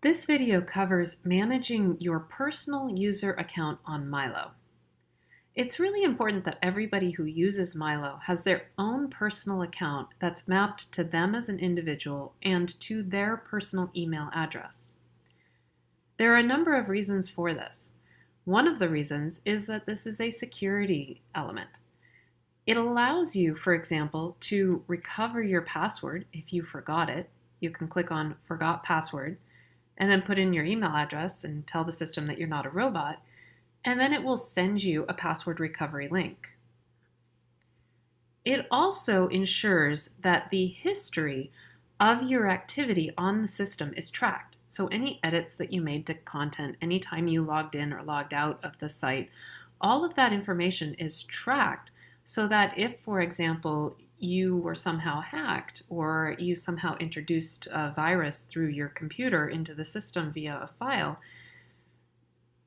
This video covers managing your personal user account on Milo. It's really important that everybody who uses Milo has their own personal account that's mapped to them as an individual and to their personal email address. There are a number of reasons for this. One of the reasons is that this is a security element. It allows you, for example, to recover your password if you forgot it. You can click on Forgot Password and then put in your email address and tell the system that you're not a robot, and then it will send you a password recovery link. It also ensures that the history of your activity on the system is tracked. So any edits that you made to content, anytime you logged in or logged out of the site, all of that information is tracked so that if, for example, you were somehow hacked or you somehow introduced a virus through your computer into the system via a file,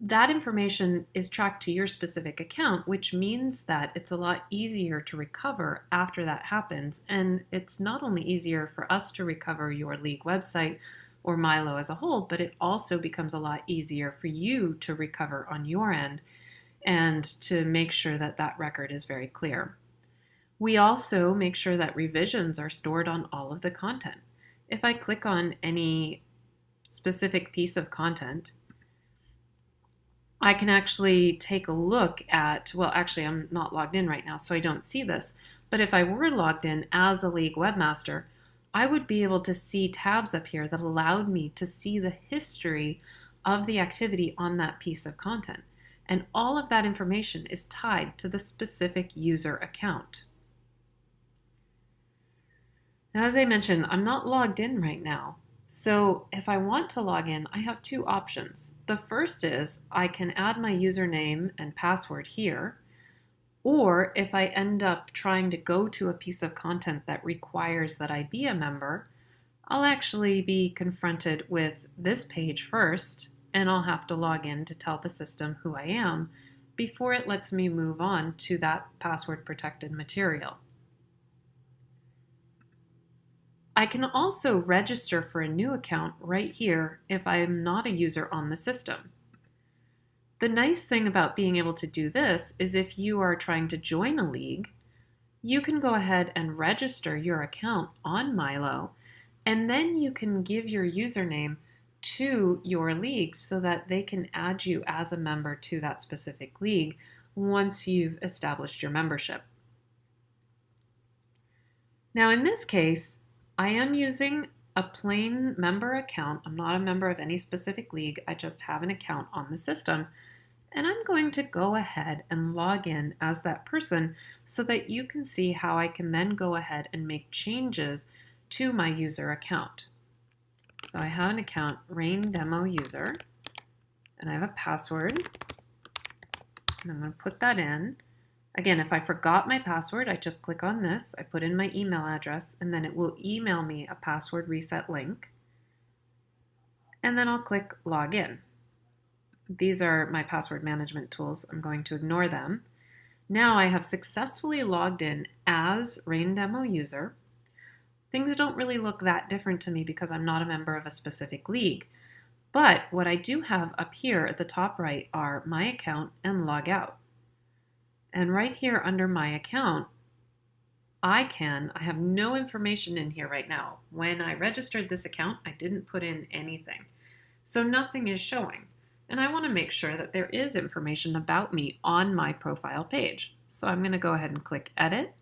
that information is tracked to your specific account, which means that it's a lot easier to recover after that happens. And it's not only easier for us to recover your league website or Milo as a whole, but it also becomes a lot easier for you to recover on your end and to make sure that that record is very clear. We also make sure that revisions are stored on all of the content. If I click on any specific piece of content, I can actually take a look at, well, actually I'm not logged in right now, so I don't see this. But if I were logged in as a League webmaster, I would be able to see tabs up here that allowed me to see the history of the activity on that piece of content. And all of that information is tied to the specific user account. Now, as I mentioned, I'm not logged in right now. So if I want to log in, I have two options. The first is I can add my username and password here, or if I end up trying to go to a piece of content that requires that I be a member, I'll actually be confronted with this page first, and I'll have to log in to tell the system who I am before it lets me move on to that password protected material. I can also register for a new account right here if I am not a user on the system. The nice thing about being able to do this is if you are trying to join a league, you can go ahead and register your account on Milo, and then you can give your username to your league so that they can add you as a member to that specific league once you've established your membership. Now in this case, I am using a plain member account. I'm not a member of any specific league. I just have an account on the system. And I'm going to go ahead and log in as that person so that you can see how I can then go ahead and make changes to my user account. So I have an account, Rain Demo User, and I have a password. And I'm going to put that in. Again, if I forgot my password, I just click on this, I put in my email address, and then it will email me a password reset link. And then I'll click Login. These are my password management tools. I'm going to ignore them. Now I have successfully logged in as Rain Demo user. Things don't really look that different to me because I'm not a member of a specific league. But what I do have up here at the top right are my account and log out. And right here under my account, I can, I have no information in here right now. When I registered this account, I didn't put in anything. So nothing is showing. And I want to make sure that there is information about me on my profile page. So I'm going to go ahead and click Edit.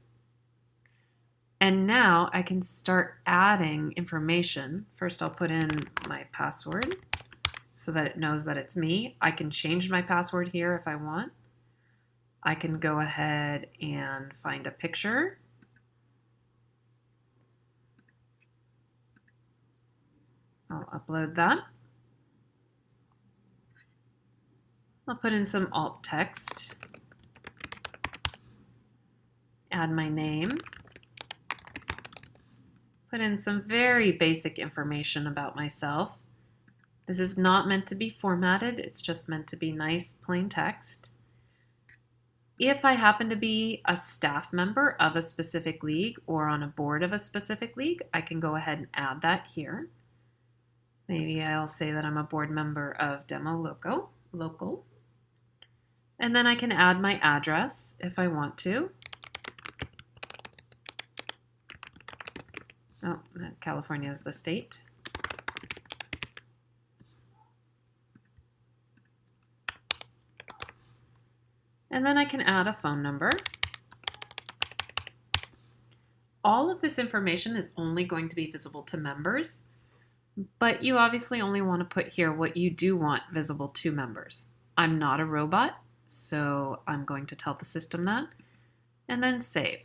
And now I can start adding information. First I'll put in my password so that it knows that it's me. I can change my password here if I want. I can go ahead and find a picture. I'll upload that. I'll put in some alt text, add my name, put in some very basic information about myself. This is not meant to be formatted, it's just meant to be nice plain text. If I happen to be a staff member of a specific league or on a board of a specific league, I can go ahead and add that here. Maybe I'll say that I'm a board member of Demo Loco, Local. And then I can add my address if I want to. Oh, California is the state. And then I can add a phone number. All of this information is only going to be visible to members, but you obviously only want to put here what you do want visible to members. I'm not a robot, so I'm going to tell the system that, and then save.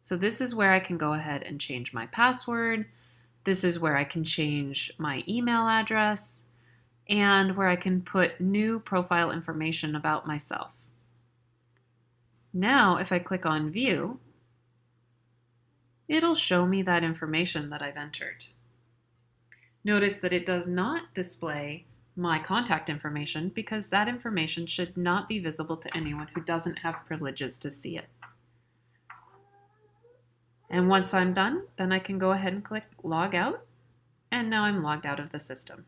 So this is where I can go ahead and change my password. This is where I can change my email address and where I can put new profile information about myself. Now, if I click on View, it'll show me that information that I've entered. Notice that it does not display my contact information because that information should not be visible to anyone who doesn't have privileges to see it. And once I'm done, then I can go ahead and click log out. And now I'm logged out of the system.